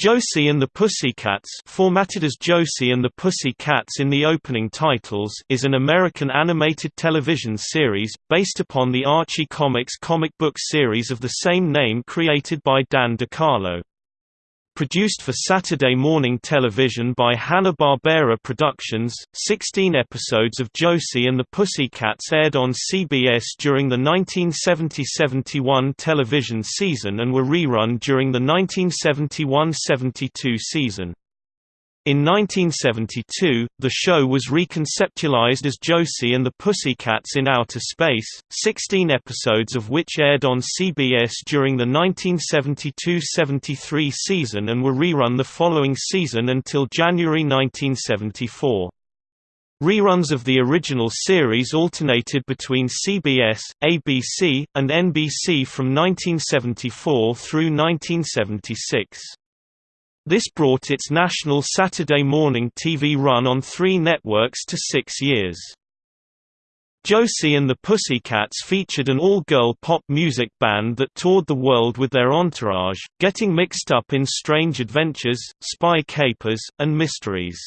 Josie and the Pussycats formatted as Josie and the Pussycats in the opening titles is an American animated television series, based upon the Archie Comics comic book series of the same name created by Dan DeCarlo. Produced for Saturday morning television by Hanna-Barbera Productions, 16 episodes of Josie and the Pussycats aired on CBS during the 1970–71 television season and were rerun during the 1971–72 season. In 1972, the show was reconceptualized as Josie and the Pussycats in Outer Space, 16 episodes of which aired on CBS during the 1972–73 season and were rerun the following season until January 1974. Reruns of the original series alternated between CBS, ABC, and NBC from 1974 through 1976. This brought its national Saturday morning TV run on three networks to six years. Josie and the Pussycats featured an all-girl pop music band that toured the world with their entourage, getting mixed up in strange adventures, spy capers, and mysteries.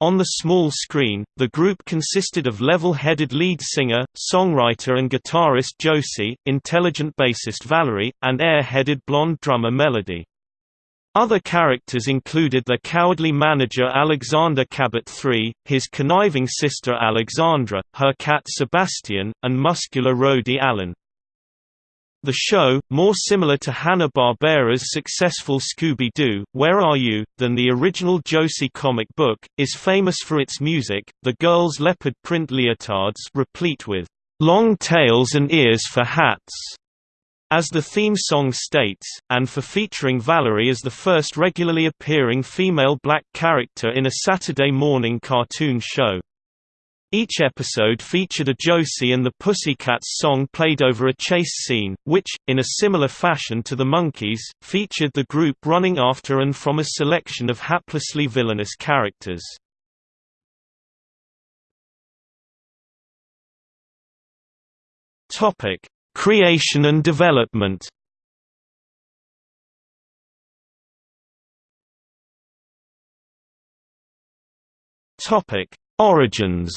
On the small screen, the group consisted of level-headed lead singer, songwriter and guitarist Josie, intelligent bassist Valerie, and air-headed blonde drummer Melody. Other characters included the cowardly manager Alexander Cabot III, his conniving sister Alexandra, her cat Sebastian, and muscular roadie Allen. The show, more similar to Hanna-Barbera's successful Scooby-Doo, Where Are You?, than the original Josie comic book, is famous for its music, the girls' leopard print leotards replete with long tails and ears for hats as the theme song states, and for featuring Valerie as the first regularly appearing female black character in a Saturday morning cartoon show. Each episode featured a Josie and the Pussycats song played over a chase scene, which, in a similar fashion to the Monkees, featured the group running after and from a selection of haplessly villainous characters. Topic: Creation and development Topic: Origins.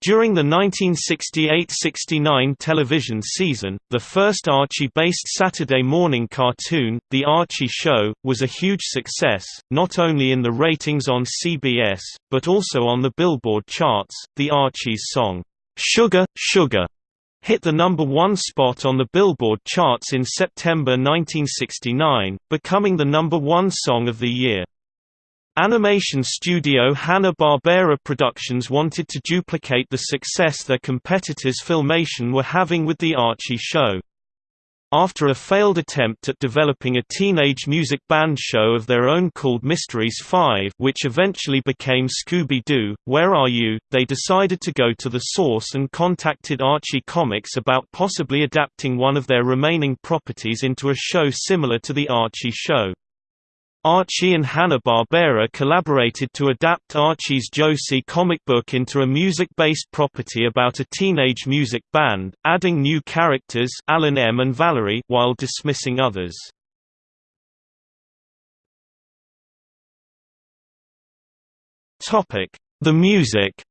During the 1968–69 television season, the first Archie-based Saturday morning cartoon, The Archie Show, was a huge success, not only in the ratings on CBS, but also on the Billboard charts. The Archie's song, Sugar, Sugar hit the number one spot on the Billboard charts in September 1969, becoming the number one song of the year. Animation studio Hanna-Barbera Productions wanted to duplicate the success their competitors Filmation were having with The Archie Show. After a failed attempt at developing a teenage music band show of their own called Mysteries 5 which eventually became Scooby-Doo, Where Are You?, they decided to go to the source and contacted Archie Comics about possibly adapting one of their remaining properties into a show similar to The Archie Show. Archie and Hanna-Barbera collaborated to adapt Archie's Josie comic book into a music-based property about a teenage music band, adding new characters Alan M and Valerie while dismissing others. The music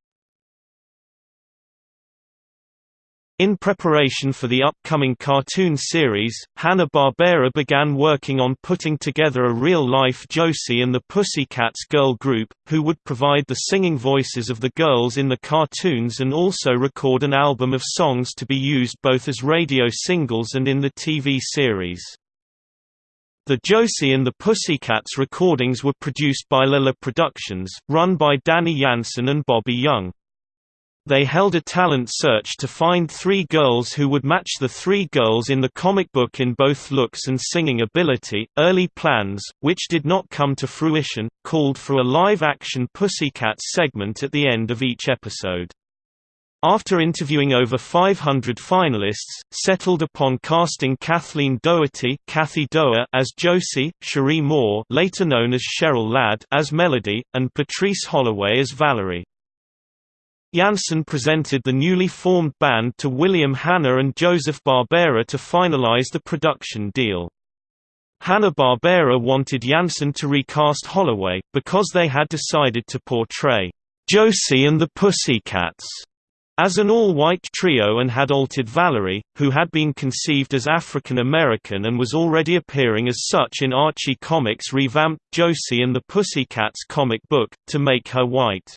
In preparation for the upcoming cartoon series, Hanna-Barbera began working on putting together a real-life Josie and the Pussycats girl group, who would provide the singing voices of the girls in the cartoons and also record an album of songs to be used both as radio singles and in the TV series. The Josie and the Pussycats recordings were produced by Lala Productions, run by Danny Janssen and Bobby Young. They held a talent search to find three girls who would match the three girls in the comic book in both looks and singing ability. Early plans, which did not come to fruition, called for a live action Pussycat segment at the end of each episode. After interviewing over 500 finalists, settled upon casting Kathleen Doherty Kathy Doer as Josie, Cherie Moore later known as Cheryl Ladd as Melody, and Patrice Holloway as Valerie. Janssen presented the newly formed band to William Hanna and Joseph Barbera to finalize the production deal. Hanna-Barbera wanted Janssen to recast Holloway, because they had decided to portray Josie and the Pussycats as an all-white trio and had altered Valerie, who had been conceived as African American and was already appearing as such in Archie Comics' revamped Josie and the Pussycats comic book, to make her white.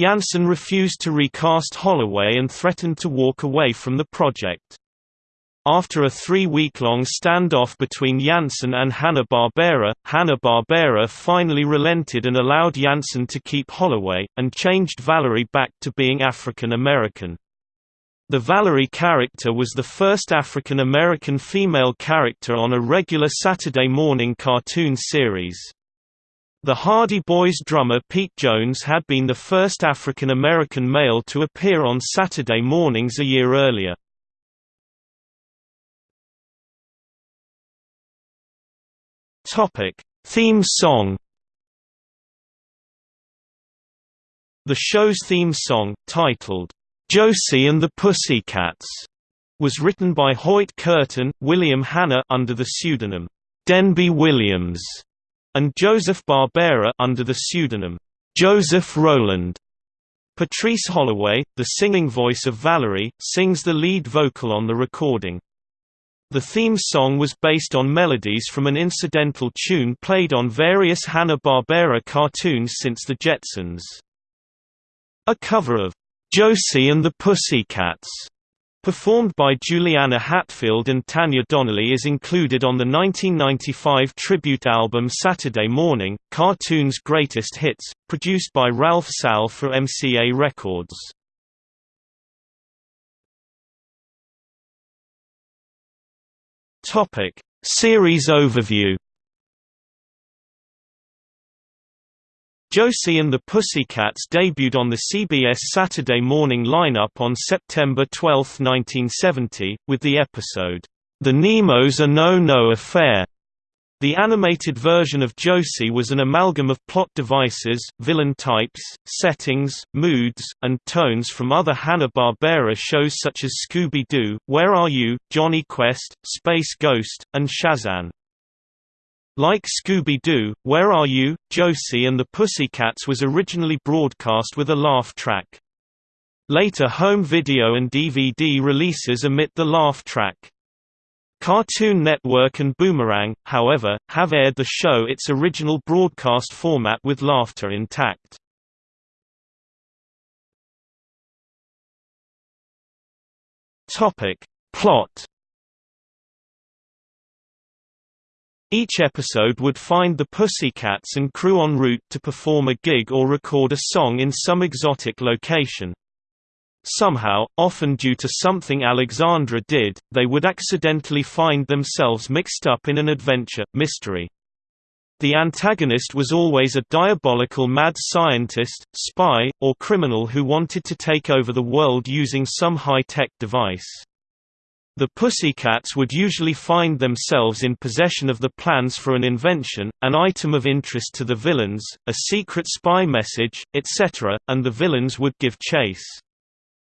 Janssen refused to recast Holloway and threatened to walk away from the project. After a three-week-long standoff between Janssen and Hanna-Barbera, Hanna-Barbera finally relented and allowed Janssen to keep Holloway, and changed Valerie back to being African American. The Valerie character was the first African American female character on a regular Saturday morning cartoon series. The Hardy Boys drummer Pete Jones had been the first African American male to appear on Saturday mornings a year earlier. Theme song. The show's theme song, titled "Josie and the Pussycats," was written by Hoyt Curtin, William Hanna under the pseudonym Denby Williams, and Joseph Barbera under the pseudonym Joseph Rowland. Patrice Holloway, the singing voice of Valerie, sings the lead vocal on the recording. The theme song was based on melodies from an incidental tune played on various Hanna-Barbera cartoons since The Jetsons. A cover of "'Josie and the Pussycats' performed by Juliana Hatfield and Tanya Donelly is included on the 1995 tribute album Saturday Morning, Cartoon's Greatest Hits, produced by Ralph Sall for MCA Records. Series overview. Josie and the Pussycats debuted on the CBS Saturday morning lineup on September 12, 1970, with the episode, The Nemos Are No No Affair, the animated version of Josie was an amalgam of plot devices, villain types, settings, moods, and tones from other Hanna-Barbera shows such as Scooby-Doo, Where Are You?, Jonny Quest, Space Ghost, and Shazam. Like Scooby-Doo, Where Are You?, Josie and the Pussycats was originally broadcast with a laugh track. Later home video and DVD releases omit the laugh track. Cartoon Network and Boomerang, however, have aired the show its original broadcast format with laughter intact. Plot Each episode would find the Pussycats and crew en route to perform a gig or record a song in some exotic location. Somehow, often due to something Alexandra did, they would accidentally find themselves mixed up in an adventure, mystery. The antagonist was always a diabolical mad scientist, spy, or criminal who wanted to take over the world using some high-tech device. The Pussycats would usually find themselves in possession of the plans for an invention, an item of interest to the villains, a secret spy message, etc., and the villains would give chase.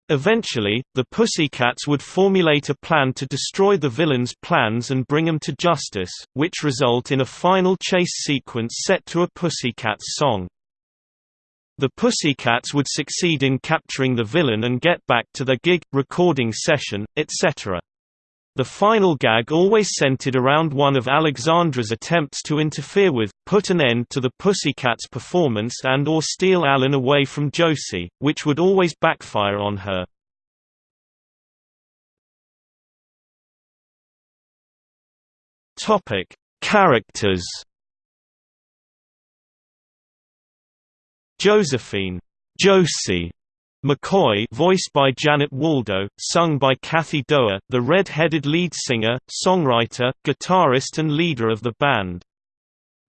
Eventually, the Pussycats would formulate a plan to destroy the villain's plans and bring them to justice, which result in a final chase sequence set to a Pussycats song. The Pussycats would succeed in capturing the villain and get back to their gig, recording session, etc. The final gag always centered around one of Alexandra's attempts to interfere with, put an end to the Pussycats' performance and or steal Alan away from Josie, which would always backfire on her. Characters. Josephine, Josie McCoy voiced by Janet Waldo, sung by Kathy Doerr, the red-headed lead singer, songwriter, guitarist and leader of the band.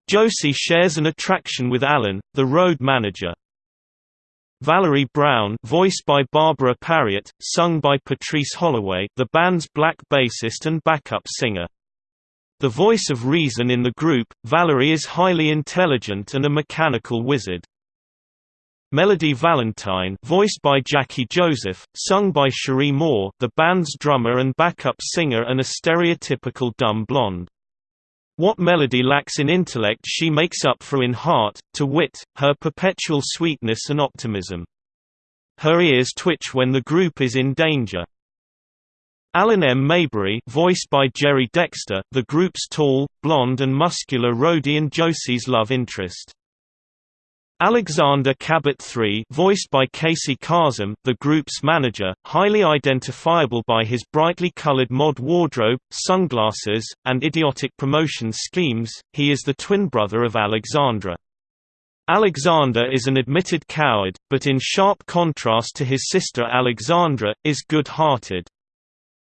Josie shares an attraction with Alan, the road manager. Valerie Brown voiced by Barbara Pariot, sung by Patrice Holloway the band's black bassist and backup singer. The voice of reason in the group, Valerie is highly intelligent and a mechanical wizard. Melody Valentine voiced by Jackie Joseph, sung by Cherie Moore the band's drummer and backup singer and a stereotypical dumb blonde. What Melody lacks in intellect she makes up for in heart, to wit, her perpetual sweetness and optimism. Her ears twitch when the group is in danger. Alan M. Mayberry voiced by Jerry Dexter, the group's tall, blonde and muscular roadie and Josie's love interest. Alexander Cabot III voiced by Casey Kasem, the group's manager, highly identifiable by his brightly colored mod wardrobe, sunglasses, and idiotic promotion schemes, he is the twin brother of Alexandra. Alexander is an admitted coward, but in sharp contrast to his sister Alexandra, is good-hearted.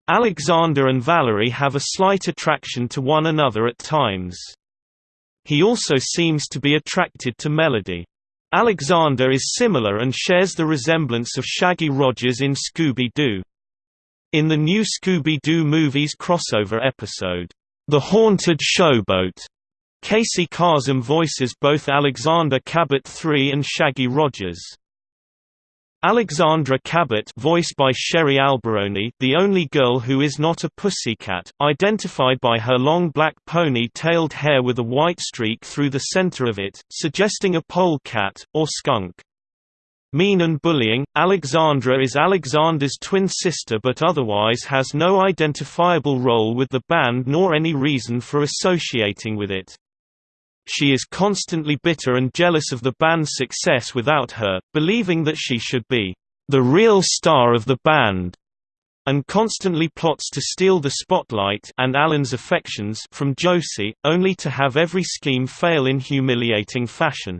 Alexander and Valerie have a slight attraction to one another at times. He also seems to be attracted to Melody. Alexander is similar and shares the resemblance of Shaggy Rogers in Scooby-Doo. In the new Scooby-Doo movies crossover episode, The Haunted Showboat, Casey Kasem voices both Alexander Cabot III and Shaggy Rogers. Alexandra Cabot voiced by Sherry Alberoni the only girl who is not a pussycat, identified by her long black pony-tailed hair with a white streak through the center of it, suggesting a polecat, or skunk. Mean and bullying, Alexandra is Alexander's twin sister but otherwise has no identifiable role with the band nor any reason for associating with it. She is constantly bitter and jealous of the band's success without her, believing that she should be the real star of the band, and constantly plots to steal the spotlight and Alan's affections from Josie, only to have every scheme fail in humiliating fashion.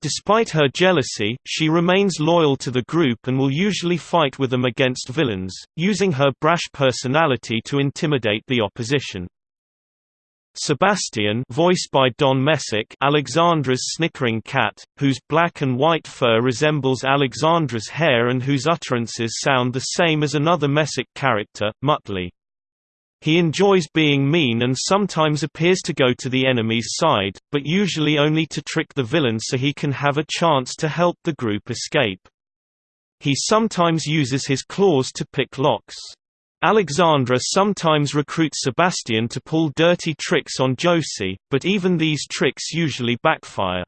Despite her jealousy, she remains loyal to the group and will usually fight with them against villains, using her brash personality to intimidate the opposition. Sebastian voiced by Don Messick Alexandra's snickering cat, whose black and white fur resembles Alexandra's hair and whose utterances sound the same as another Messick character, Muttley. He enjoys being mean and sometimes appears to go to the enemy's side, but usually only to trick the villain so he can have a chance to help the group escape. He sometimes uses his claws to pick locks. Alexandra sometimes recruits Sebastian to pull dirty tricks on Josie, but even these tricks usually backfire.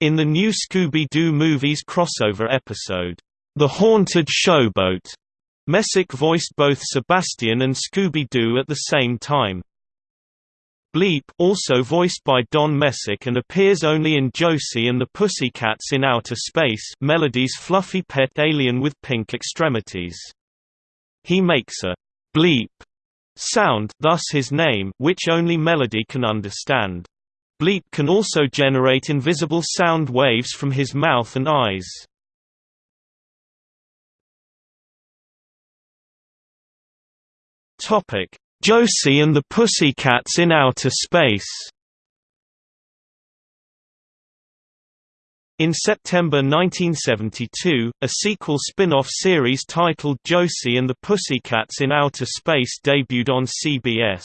In the new Scooby-Doo movies crossover episode, The Haunted Showboat, Messick voiced both Sebastian and Scooby-Doo at the same time. Bleep also voiced by Don Messick and appears only in Josie and the Pussycats in Outer Space Melody's fluffy pet alien with pink extremities. He makes a bleep sound thus his name which only Melody can understand. Bleep can also generate invisible sound waves from his mouth and eyes. Josie and the Pussycats in Outer Space In September 1972, a sequel spin-off series titled Josie and the Pussycats in Outer Space debuted on CBS.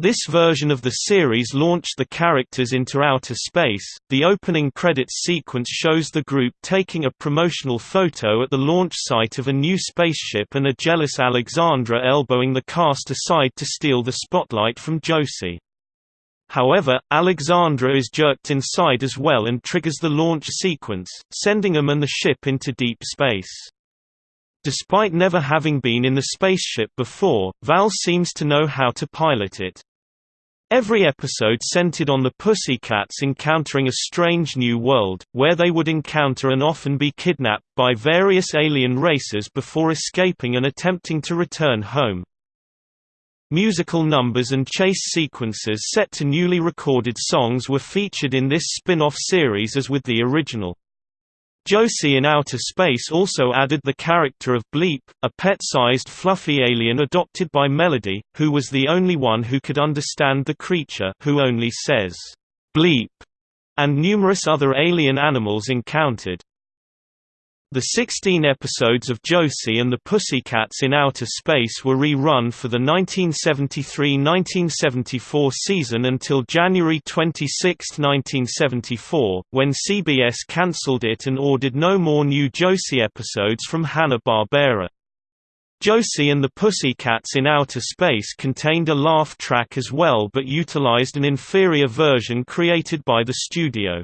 This version of the series launched the characters into outer space. The opening credits sequence shows the group taking a promotional photo at the launch site of a new spaceship and a jealous Alexandra elbowing the cast aside to steal the spotlight from Josie. However, Alexandra is jerked inside as well and triggers the launch sequence, sending them and the ship into deep space. Despite never having been in the spaceship before, Val seems to know how to pilot it. Every episode centered on the Pussycats encountering a strange new world, where they would encounter and often be kidnapped by various alien races before escaping and attempting to return home. Musical numbers and chase sequences set to newly recorded songs were featured in this spin-off series as with the original. Josie in Outer Space also added the character of Bleep, a pet-sized fluffy alien adopted by Melody, who was the only one who could understand the creature who only says, "'Bleep' and numerous other alien animals encountered. The 16 episodes of Josie and the Pussycats in Outer Space were rerun for the 1973–1974 season until January 26, 1974, when CBS cancelled it and ordered no more new Josie episodes from Hanna-Barbera. Josie and the Pussycats in Outer Space contained a laugh track as well but utilized an inferior version created by the studio.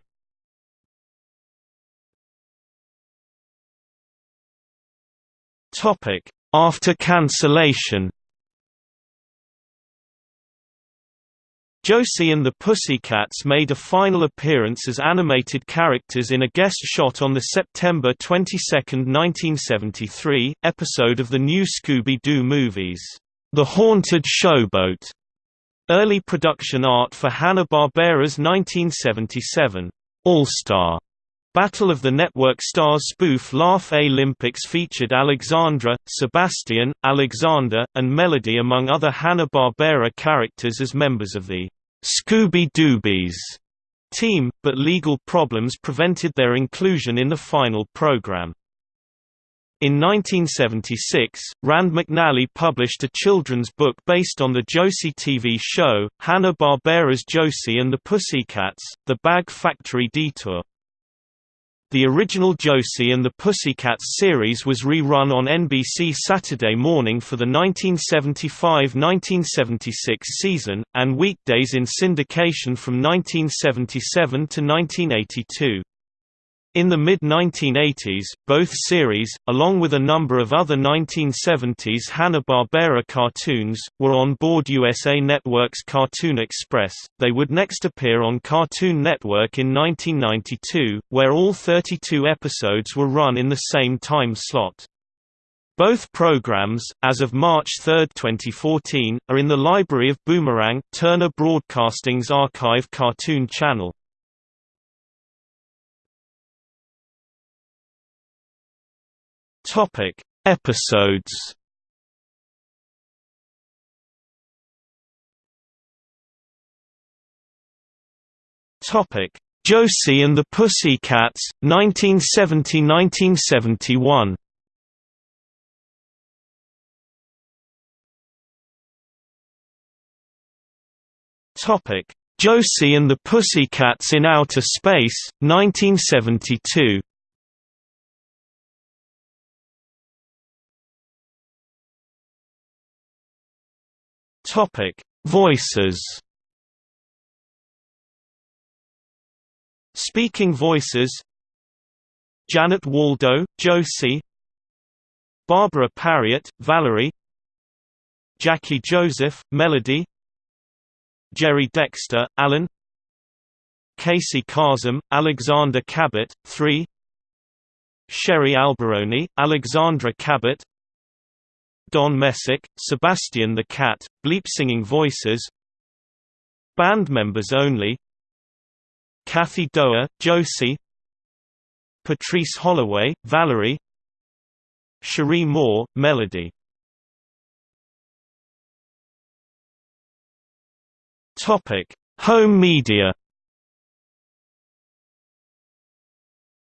Topic: After cancellation. Josie and the Pussycats made a final appearance as animated characters in a guest shot on the September 22, 1973, episode of the new Scooby-Doo movies, The Haunted Showboat. Early production art for Hanna-Barbera's 1977 All-Star Battle of the Network Stars spoof Laff-A-Lympics featured Alexandra, Sebastian, Alexander, and Melody among other Hanna-Barbera characters as members of the Scooby-Doobies team, but legal problems prevented their inclusion in the final program. In 1976, Rand McNally published a children's book based on the Josie TV show, Hanna-Barbera's Josie and the Pussycats, The Bag Factory Detour. The original Josie and the Pussycats series was rerun on NBC Saturday morning for the 1975–1976 season, and weekdays in syndication from 1977 to 1982. In the mid-1980s, both series, along with a number of other 1970s Hanna-Barbera cartoons, were on board USA Network's Cartoon Express. They would next appear on Cartoon Network in 1992, where all 32 episodes were run in the same time slot. Both programs, as of March 3, 2014, are in the library of Boomerang, Turner Broadcasting's archive cartoon channel. Topic: Episodes. Topic: Josie and the Pussycats, 1970–1971. Topic: Josie and the Pussycats in Outer Space, 1972. Topic: Voices. Speaking voices. Janet Waldo, Josie. Barbara Pariot, Valerie. Jackie Joseph, Melody. Jerry Dexter, Alan. Casey Kasem, Alexander Cabot, 3. Sherry Alberoni, Alexandra Cabot Don Messick, Sebastian the Cat, bleep singing voices Band members only Kathy Doer, Josie Patrice Holloway, Valerie Cherie Moore, Melody. Home media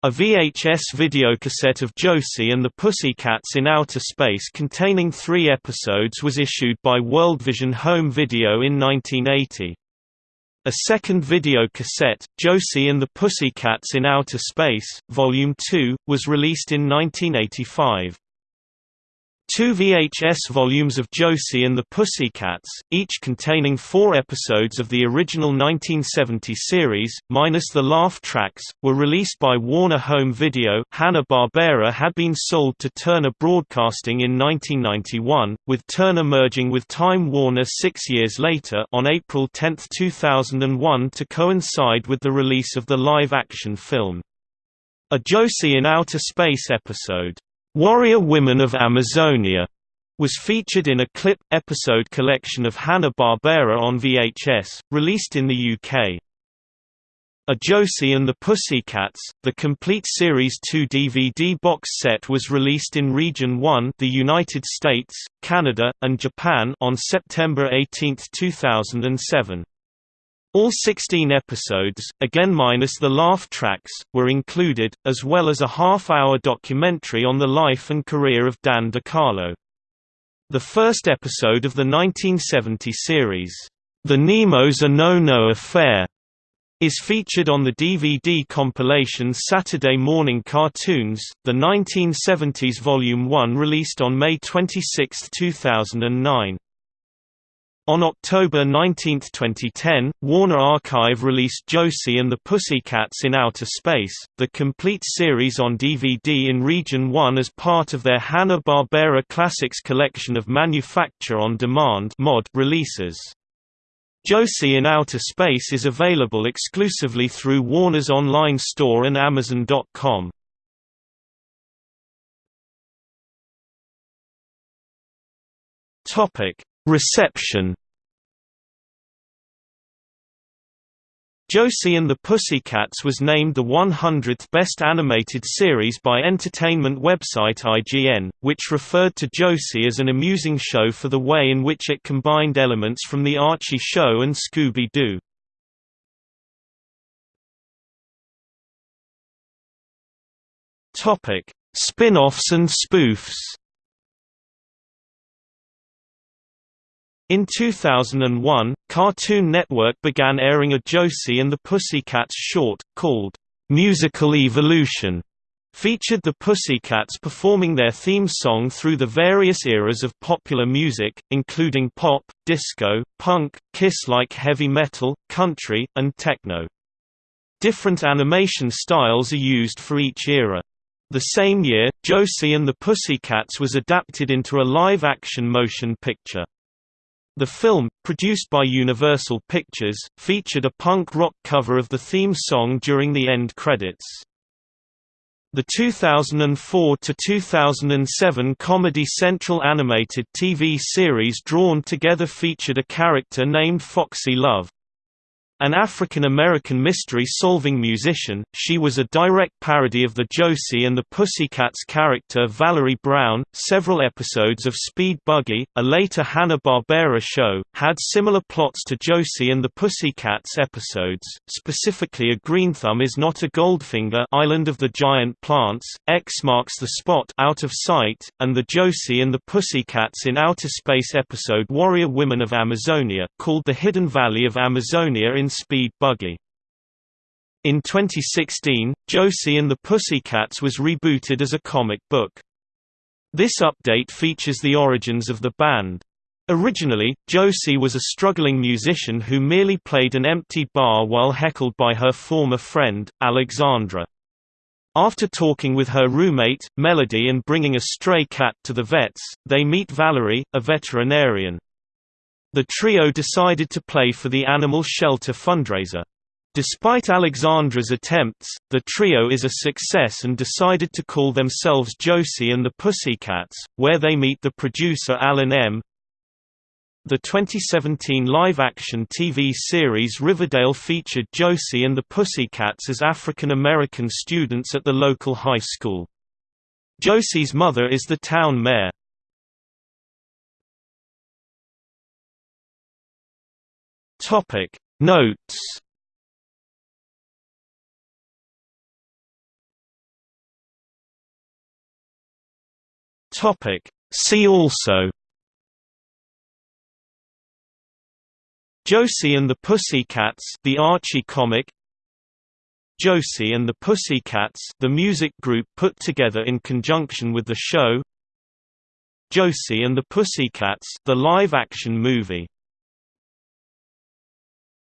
A VHS videocassette of Josie and the Pussycats in Outer Space containing three episodes was issued by Worldvision Home Video in 1980. A second videocassette, Josie and the Pussycats in Outer Space, Volume 2, was released in 1985. Two VHS volumes of Josie and the Pussycats, each containing four episodes of the original 1970 series, minus the laugh tracks, were released by Warner Home Video Hanna-Barbera had been sold to Turner Broadcasting in 1991, with Turner merging with Time Warner six years later on April 10, 2001 to coincide with the release of the live-action film. A Josie in Outer Space episode Warrior Women of Amazonia was featured in a clip episode collection of Hanna-Barbera on VHS, released in the UK. A Josie and the Pussycats, the complete Series 2 DVD box set was released in Region 1 the United States, Canada, and Japan on September 18, 2007. All 16 episodes, again minus the laugh tracks, were included, as well as a half-hour documentary on the life and career of Dan DeCarlo. The first episode of the 1970 series, The Nemos a No No Affair, is featured on the DVD compilation Saturday Morning Cartoons, the 1970s Volume 1 released on May 26, 2009. On October 19, 2010, Warner Archive released Josie and the Pussycats in Outer Space, the complete series on DVD in Region 1 as part of their Hanna-Barbera Classics collection of manufacture-on-demand releases. Josie in Outer Space is available exclusively through Warner's online store and Amazon.com. Reception Josie and the Pussycats was named the 100th Best Animated Series by entertainment website IGN, which referred to Josie as an amusing show for the way in which it combined elements from The Archie Show and Scooby-Doo. Spin-offs and spoofs In 2001, Cartoon Network began airing a Josie and the Pussycats short, called, "'Musical Evolution' featured the Pussycats performing their theme song through the various eras of popular music, including pop, disco, punk, Kiss-like heavy metal, country, and techno. Different animation styles are used for each era. The same year, Josie and the Pussycats was adapted into a live-action motion picture. The film, produced by Universal Pictures, featured a punk rock cover of the theme song during the end credits. The 2004–2007 Comedy Central animated TV series Drawn Together featured a character named Foxy Love. An African-American mystery-solving musician, she was a direct parody of the Josie and the Pussycats character Valerie Brown. Several episodes of Speed Buggy, a later Hanna-Barbera show, had similar plots to Josie and the Pussycats episodes, specifically A Green Thumb is Not a Goldfinger Island of the Giant Plants, X Marks the Spot Out of Sight, and the Josie and the Pussycats in Outer Space episode Warrior Women of Amazonia, called The Hidden Valley of Amazonia in Speed Buggy. In 2016, Josie and the Pussycats was rebooted as a comic book. This update features the origins of the band. Originally, Josie was a struggling musician who merely played an empty bar while heckled by her former friend, Alexandra. After talking with her roommate, Melody and bringing a stray cat to the vets, they meet Valerie, a veterinarian. The trio decided to play for the animal shelter fundraiser. Despite Alexandra's attempts, the trio is a success and decided to call themselves Josie and the Pussycats, where they meet the producer Alan M. The 2017 live-action TV series Riverdale featured Josie and the Pussycats as African-American students at the local high school. Josie's mother is the town mayor. Topic Notes. Topic See also. Josie and the Pussycats the Archie comic. Josie and the Pussycats the music group put together in conjunction with the show. Josie and the Pussycats the live-action movie